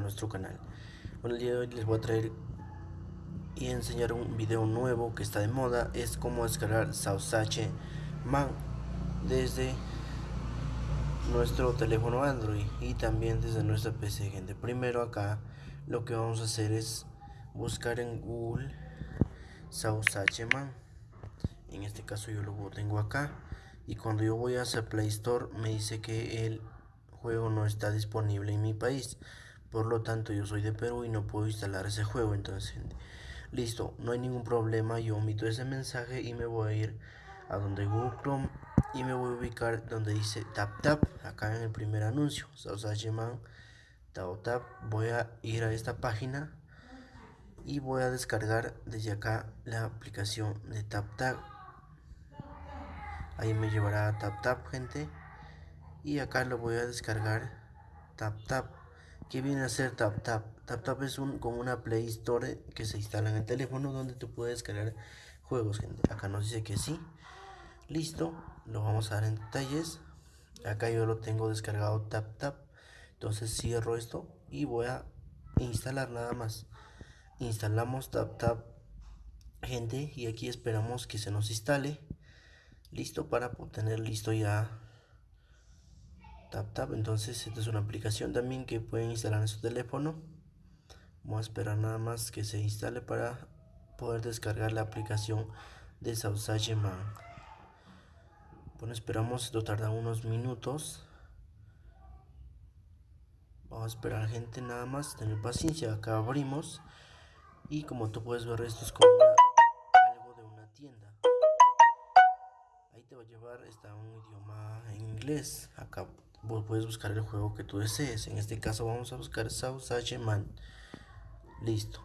nuestro canal. Bueno, el día de hoy les voy a traer y enseñar un video nuevo que está de moda. Es cómo descargar Sausache Man desde nuestro teléfono Android y también desde nuestra PC, gente. Primero acá lo que vamos a hacer es buscar en Google Sausache Man. En este caso yo lo tengo acá y cuando yo voy a hacer Play Store me dice que el juego no está disponible en mi país. Por lo tanto, yo soy de Perú y no puedo instalar ese juego. Entonces, listo, no hay ningún problema. Yo omito ese mensaje y me voy a ir a donde Google Chrome y me voy a ubicar donde dice Tap Tap. Acá en el primer anuncio, Man Tap Tap. Voy a ir a esta página y voy a descargar desde acá la aplicación de Tap Tap. Ahí me llevará a Tap Tap, gente y acá lo voy a descargar. TapTap que viene a ser TapTap TapTap es un, como una Play Store que se instala en el teléfono donde tú puedes descargar juegos. Gente acá nos dice que sí. Listo. Lo vamos a dar en detalles. Acá yo lo tengo descargado. TapTap entonces cierro esto y voy a instalar nada más. Instalamos. TapTap gente y aquí esperamos que se nos instale. Listo para tener listo ya TapTap. Entonces, esta es una aplicación también que pueden instalar en su teléfono. Vamos a esperar nada más que se instale para poder descargar la aplicación de Sausage Man. Bueno, esperamos, esto tarda unos minutos. Vamos a esperar gente nada más, tener paciencia. Acá abrimos y como tú puedes ver esto es como llevar, está un idioma en inglés. Acá vos puedes buscar el juego que tú desees. En este caso vamos a buscar Sausage Man. Listo.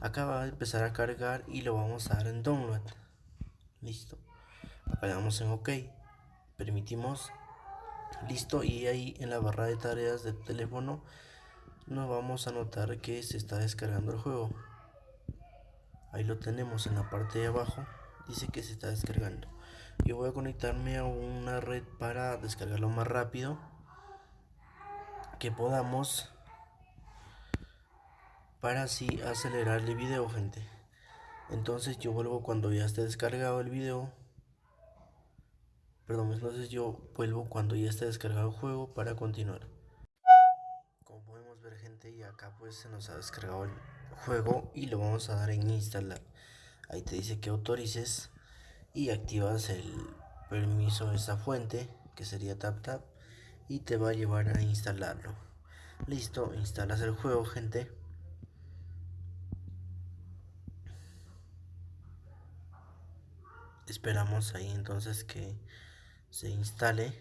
Acá va a empezar a cargar y lo vamos a dar en download. Listo. Acá le damos en OK. Permitimos. Listo. Y ahí en la barra de tareas del teléfono nos vamos a notar que se está descargando el juego. Ahí lo tenemos en la parte de abajo. Dice que se está descargando yo voy a conectarme a una red para descargarlo más rápido que podamos para así acelerar el video gente. Entonces yo vuelvo cuando ya esté descargado el video. Perdón entonces yo vuelvo cuando ya esté descargado el juego para continuar. Como podemos ver gente y acá pues se nos ha descargado el juego y lo vamos a dar en instalar. Ahí te dice que autorices y activas el permiso de esa fuente que sería tap y te va a llevar a instalarlo. Listo instalas el juego gente. Esperamos ahí entonces que se instale.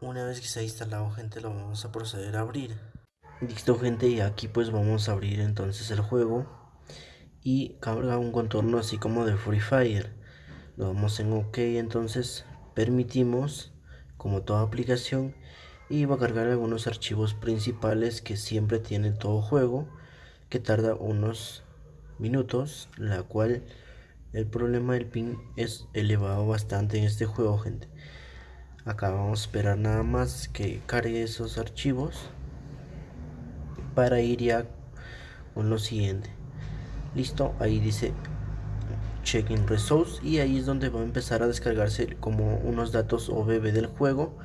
Una vez que se ha instalado gente lo vamos a proceder a abrir Listo gente y aquí pues vamos a abrir entonces el juego. Y carga un contorno así como de Free Fire. Lo damos en ok entonces permitimos como toda aplicación y va a cargar algunos archivos principales que siempre tiene todo juego que tarda unos minutos la cual el problema del ping es elevado bastante en este juego gente. Acá vamos a esperar nada más que cargue esos archivos para ir ya con lo siguiente. Listo ahí dice checking results y ahí es donde va a empezar a descargarse como unos datos OBB del juego.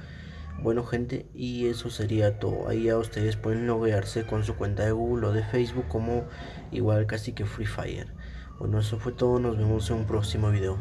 Bueno gente y eso sería todo. Ahí ya ustedes pueden loguearse con su cuenta de Google o de Facebook como igual casi que Free Fire. Bueno eso fue todo. Nos vemos en un próximo video